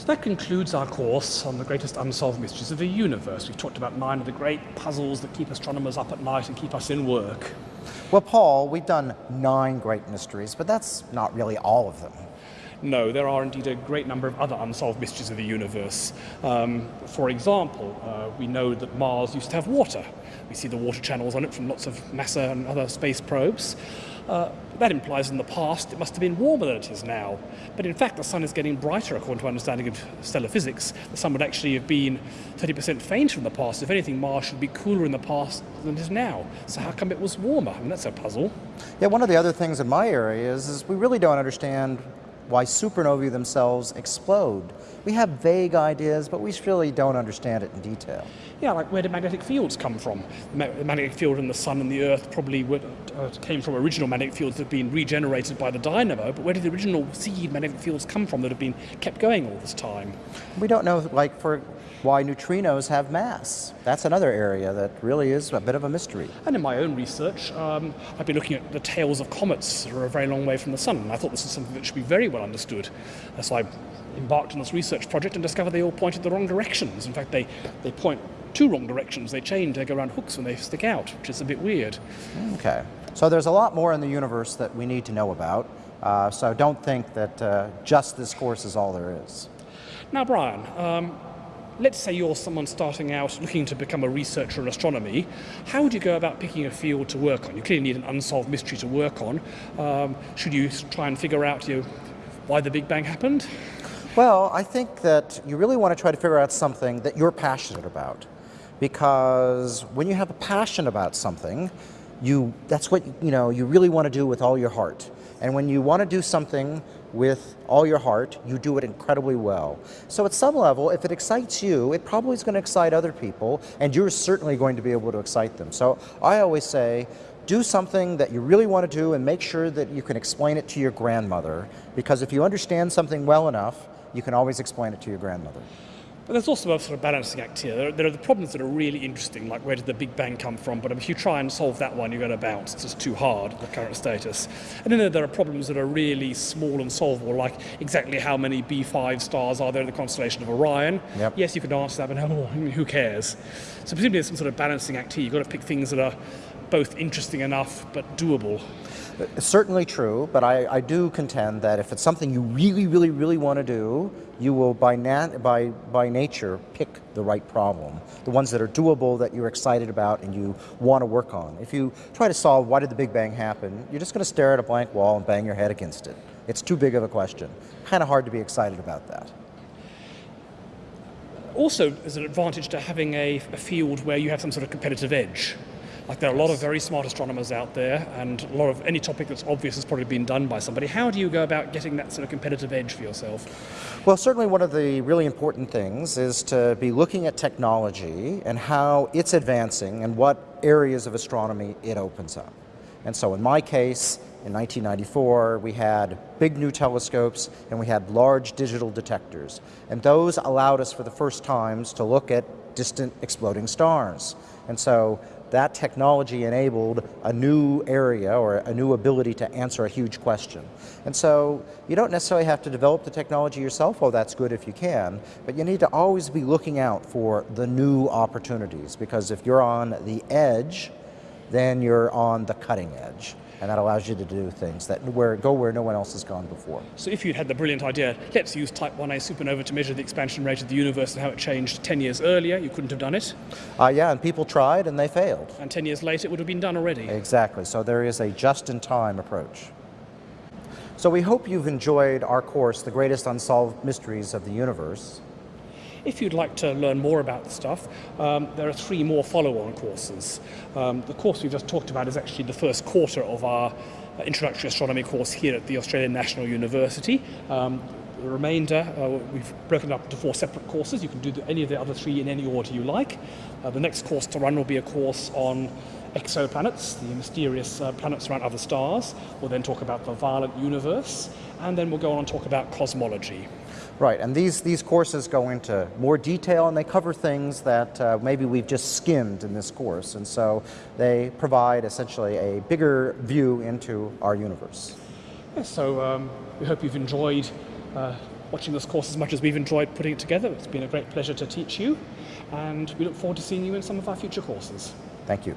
So that concludes our course on the greatest unsolved mysteries of the universe. We've talked about nine of the great puzzles that keep astronomers up at night and keep us in work. Well, Paul, we've done nine great mysteries, but that's not really all of them. No, there are indeed a great number of other unsolved mysteries of the universe. Um, for example, uh, we know that Mars used to have water. We see the water channels on it from lots of NASA and other space probes. Uh, that implies in the past it must have been warmer than it is now. But in fact, the sun is getting brighter according to our understanding of stellar physics. The sun would actually have been 30% fainter in the past. If anything, Mars should be cooler in the past than it is now. So how come it was warmer? I mean, that's a puzzle. Yeah, one of the other things in my area is, is we really don't understand why supernovae themselves explode. We have vague ideas, but we really don't understand it in detail. Yeah, like where do magnetic fields come from? The magnetic field in the sun and the earth probably would, uh, came from original magnetic fields that have been regenerated by the dynamo, but where did the original seed magnetic fields come from that have been kept going all this time? We don't know, like, for why neutrinos have mass. That's another area that really is a bit of a mystery. And in my own research, um, I've been looking at the tails of comets that are a very long way from the sun, and I thought this is something that should be very well understood. So I embarked on this research project and discovered they all pointed the wrong directions. In fact, they, they point two wrong directions. They change, they go around hooks when they stick out, which is a bit weird. Okay. So there's a lot more in the universe that we need to know about. Uh, so don't think that uh, just this course is all there is. Now, Brian, um, let's say you're someone starting out looking to become a researcher in astronomy, how would you go about picking a field to work on? You clearly need an unsolved mystery to work on. Um, should you try and figure out you know, why the Big Bang happened? Well, I think that you really want to try to figure out something that you're passionate about. Because when you have a passion about something, you, that's what you, know, you really want to do with all your heart. And when you want to do something with all your heart, you do it incredibly well. So at some level, if it excites you, it probably is going to excite other people, and you're certainly going to be able to excite them. So I always say, do something that you really want to do and make sure that you can explain it to your grandmother, because if you understand something well enough, you can always explain it to your grandmother. But there's also a sort of balancing act here. There are, there are, the problems that are really interesting, like where did the Big Bang come from, but if you try and solve that one, you're going to bounce. It's just too hard, the current status. And then there are problems that are really small and solvable, like exactly how many B5 stars are there in the constellation of Orion. Yep. Yes, you can answer that, but who cares? So presumably there's some sort of balancing act here. You've got to pick things that are both interesting enough, but doable. It's certainly true, but I, I, do contend that if it's something you really, really, really want to do, you will by, by, by nature pick the right problem, the ones that are doable, that you're excited about and you want to work on. If you try to solve why did the Big Bang happen, you're just going to stare at a blank wall and bang your head against it. It's too big of a question. Kind of hard to be excited about that. Also, there's an advantage to having a, a field where you have some sort of competitive edge. Like there are a lot of very smart astronomers out there, and a lot of any topic that's obvious has probably been done by somebody. How do you go about getting that sort of competitive edge for yourself? Well, certainly one of the really important things is to be looking at technology and how it's advancing and what areas of astronomy it opens up. And so in my case, in 1994, we had big new telescopes and we had large digital detectors. And those allowed us for the first times to look at distant exploding stars. And so that technology enabled a new area or a new ability to answer a huge question. And so you don't necessarily have to develop the technology yourself, well that's good if you can, but you need to always be looking out for the new opportunities because if you're on the edge, then you're on the cutting edge and that allows you to do things that where go where no one else has gone before. So if you'd had the brilliant idea, let's use type 1a supernova to measure the expansion rate of the universe and how it changed 10 years earlier, you couldn't have done it? Uh, yeah, and people tried and they failed. And 10 years later it would have been done already. Exactly, so there is a just-in-time approach. So we hope you've enjoyed our course, The Greatest Unsolved Mysteries of the Universe. If you'd like to learn more about the stuff, um, there are three more follow-on courses. Um, the course we've just talked about is actually the first quarter of our uh, introductory astronomy course here at the Australian National University. Um, the remainder, uh, we've broken up into four separate courses. You can do the, any of the other three in any order you like. Uh, the next course to run will be a course on exoplanets, the mysterious uh, planets around other stars. We'll then talk about the violent universe, and then we'll go on and talk about cosmology. Right, and these, these courses go into more detail and they cover things that uh, maybe we've just skimmed in this course. And so they provide essentially a bigger view into our universe. Yes, so um, we hope you've enjoyed uh, watching this course as much as we've enjoyed putting it together. It's been a great pleasure to teach you, and we look forward to seeing you in some of our future courses. Thank you.